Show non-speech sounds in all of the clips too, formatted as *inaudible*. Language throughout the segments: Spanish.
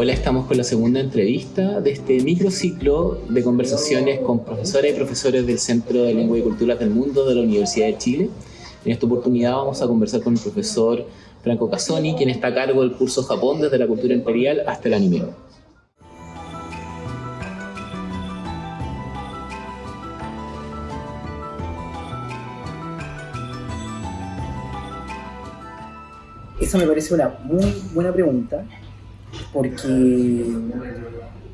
Hola, estamos con la segunda entrevista de este microciclo de conversaciones con profesoras y profesores del Centro de Lengua y Culturas del Mundo de la Universidad de Chile. En esta oportunidad vamos a conversar con el profesor Franco Casoni, quien está a cargo del curso Japón desde la cultura imperial hasta el anime. Esa me parece una muy buena pregunta porque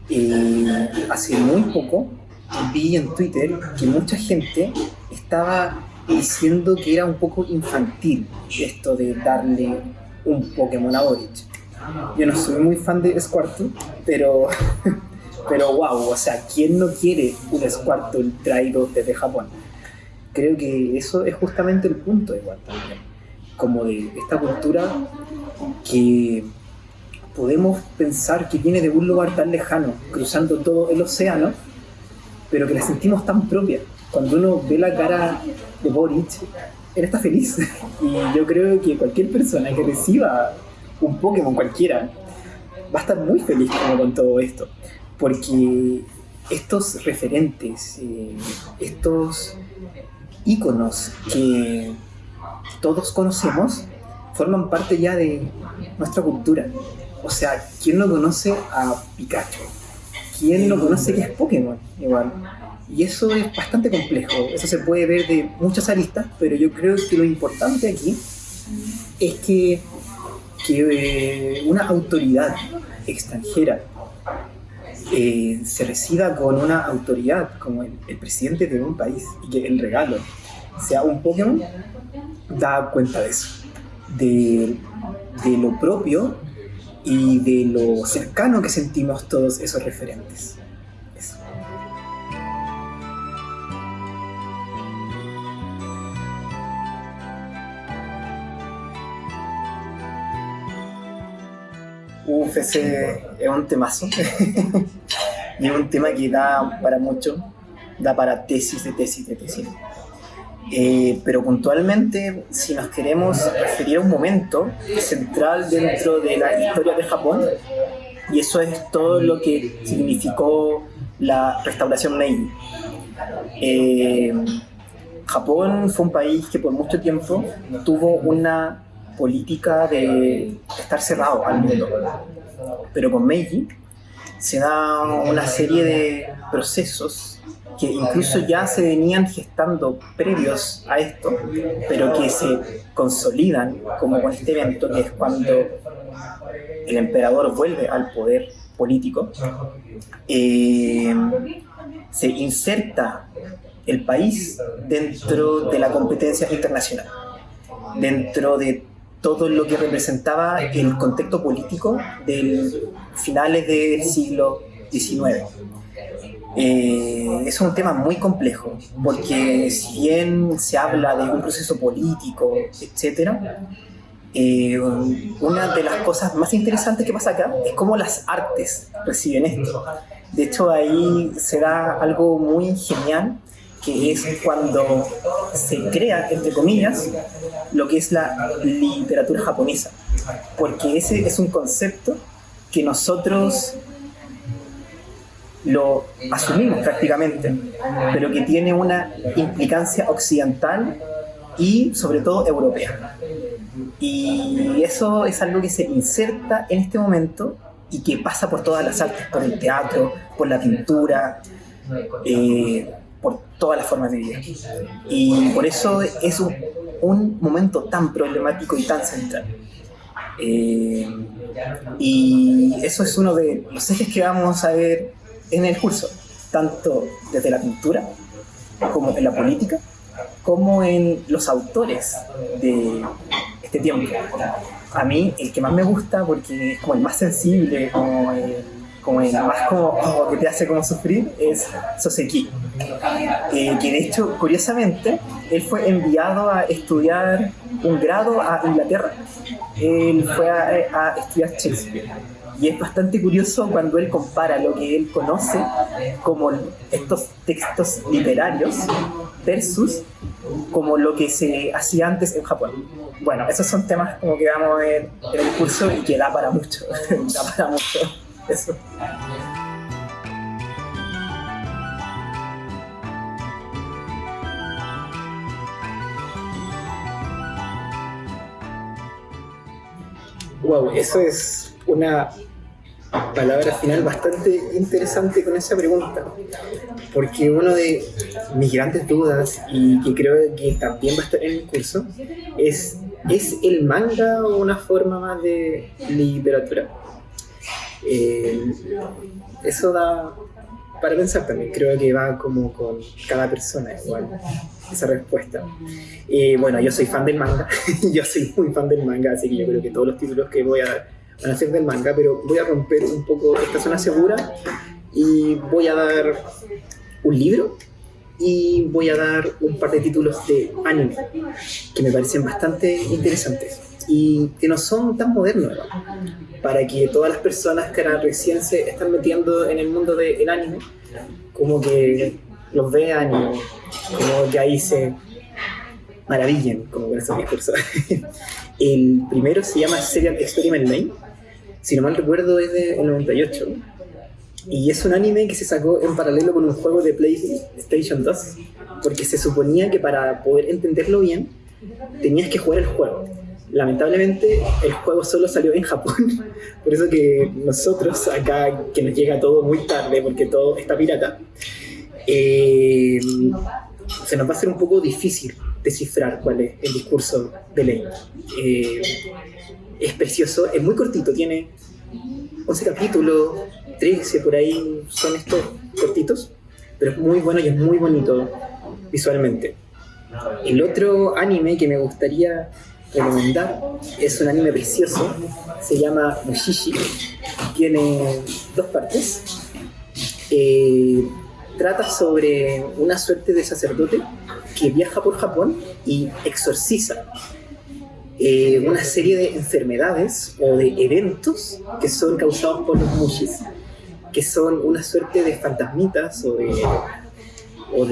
eh, hace muy poco vi en Twitter que mucha gente estaba diciendo que era un poco infantil esto de darle un Pokémon a Boric. Yo no soy muy fan de Squirtle, pero, *laughs* pero wow, o sea, ¿quién no quiere un Squirtle traído desde Japón? Creo que eso es justamente el punto igual también, como de esta cultura que podemos pensar que viene de un lugar tan lejano, cruzando todo el océano, pero que la sentimos tan propia. Cuando uno ve la cara de Boric, él está feliz. *laughs* Y yo creo que cualquier persona que reciba un Pokémon cualquiera va a estar muy feliz con todo esto. Porque estos referentes, eh, estos íconos que todos conocemos, forman parte ya de nuestra cultura. O sea, ¿quién no conoce a Pikachu? ¿Quién no conoce que es Pokémon? Igual. Y eso es bastante complejo. Eso se puede ver de muchas aristas, pero yo creo que lo importante aquí es que, que eh, una autoridad extranjera eh, se reciba con una autoridad como el, el, presidente de un país y que el regalo sea un Pokémon, da cuenta de eso, de, de lo propio y de lo cercano que sentimos todos esos referentes. Eso. Uf, ese es un temazo. y *laughs* es un tema que da para mucho, da para tesis de tesis de tesis. Eh, pero puntualmente, si nos queremos referir a un momento central dentro de la historia de Japón, y eso es todo lo que significó la restauración Meiji. Eh, Japón fue un país que por mucho tiempo tuvo una política de estar cerrado al mundo, pero con Meiji se da una serie de procesos que incluso ya se venían gestando previos a esto, pero que se consolidan como con este evento, que es cuando el emperador vuelve al poder político, eh, se inserta el país dentro de la competencia internacional, dentro de todo lo que representaba el contexto político de finales del siglo XIX. Eh, es un tema muy complejo, porque si bien se habla de un proceso político, etc., eh, una de las cosas más interesantes que pasa acá es cómo las artes reciben esto. De hecho, ahí se da algo muy genial, que es cuando se crea, entre comillas, lo que es la literatura japonesa. Porque ese es un concepto que nosotros lo asumimos prácticamente, pero que tiene una implicancia occidental y sobre todo europea. Y eso es algo que se inserta en este momento y que pasa por todas las artes, por el teatro, por la pintura, eh, por todas las formas de vida. Y por eso es un, un momento tan problemático y tan central. Eh, y eso es uno de los ejes que vamos a ver en el curso, tanto desde la pintura, como en la política, como en los autores de este tiempo. A mí el que más me gusta, porque es como el más sensible, como el, como el más como que te hace como sufrir, es Soseki. Eh, que de hecho, curiosamente, él fue enviado a estudiar un grado a Inglaterra. Él fue a, a estudiar Shakespeare y es bastante curioso cuando él compara lo que él conoce como estos textos literarios versus como lo que se hacía antes en Japón. Bueno, esos son temas como que vamos a ver en el curso y que da para mucho, *laughs* da para mucho. Eso. Wow, eso es una palabra final bastante interesante con esa pregunta, porque uno de mis grandes dudas y que creo que también va a estar en el curso es ¿es el manga una forma más de literatura? Eh, eso da para pensar también, creo que va como con cada persona igual esa respuesta. Y bueno, yo soy fan del manga, *laughs* yo soy muy fan del manga, así que yo creo que todos los títulos que voy a dar a ser del manga, pero voy a romper un poco esta zona segura y voy a dar un libro y voy a dar un par de títulos de anime que me parecen bastante interesantes y que no son tan modernos para que todas las personas que ahora recién se están metiendo en el mundo del anime como que los vean y como que ahí se maravillen como con esos discursos. el primero se llama Serial Experiment Lane, si no mal recuerdo es del 98, y es un anime que se sacó en paralelo con un juego de PlayStation 2, porque se suponía que para poder entenderlo bien tenías que jugar el juego. Lamentablemente el juego solo salió en Japón, *laughs* por eso que nosotros acá, que nos llega todo muy tarde, porque todo está pirata, eh, se nos va a hacer un poco difícil descifrar cuál es el discurso de ley. Eh, es precioso, es muy cortito, tiene 11 capítulos, 13 por ahí son estos cortitos, pero es muy bueno y es muy bonito visualmente. El otro anime que me gustaría recomendar es un anime precioso, se llama Mushishi, tiene dos partes. Eh, trata sobre una suerte de sacerdote que viaja por Japón y exorciza eh, una serie de enfermedades o de eventos que son causados por los mushis, que son una suerte de fantasmitas o de, o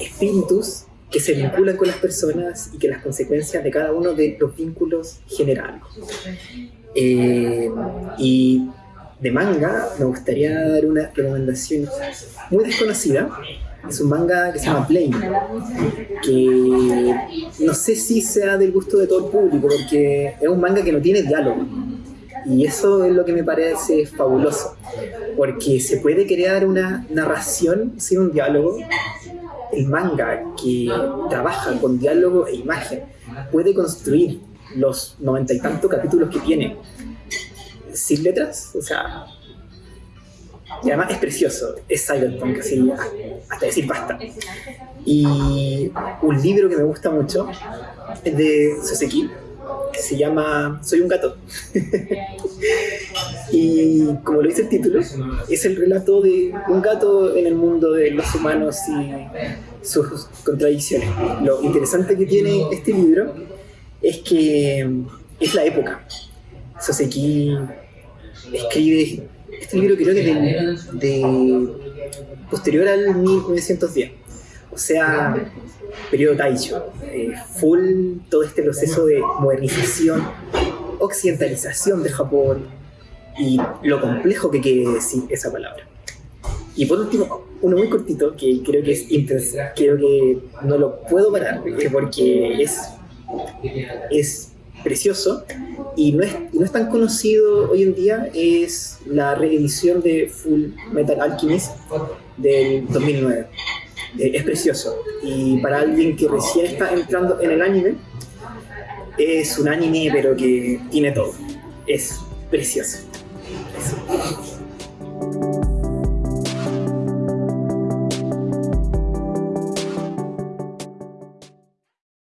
espíritus que se vinculan con las personas y que las consecuencias de cada uno de los vínculos generales. Eh, y de manga, me gustaría dar una recomendación muy desconocida. Es un manga que se llama Plane, que no sé si sea del gusto de todo el público, porque es un manga que no tiene diálogo. Y eso es lo que me parece fabuloso, porque se puede crear una narración sin un diálogo. El manga que trabaja con diálogo e imagen puede construir los noventa y tantos capítulos que tiene sin letras, o sea, y además es precioso, es cyberpunk, así, hasta decir basta. Y un libro que me gusta mucho es de Soseki, que se llama Soy un gato. *laughs* y como lo dice el título, es el relato de un gato en el mundo de los humanos y sus contradicciones. Lo interesante que tiene este libro es que es la época. Soseki escribe, este libro creo que es de, posterior al 1910, o sea, periodo Taisho, eh, full todo este proceso de modernización, occidentalización de Japón y lo complejo que quiere decir esa palabra. Y por último, uno muy cortito que creo que es intenso, creo que no lo puedo parar porque es, es precioso y no es, no es tan conocido hoy en día, es la reedición de Full Metal Alchemist del 2009. Eh, es precioso y para alguien que recién está entrando en el anime, es un anime pero que tiene todo. Es precioso.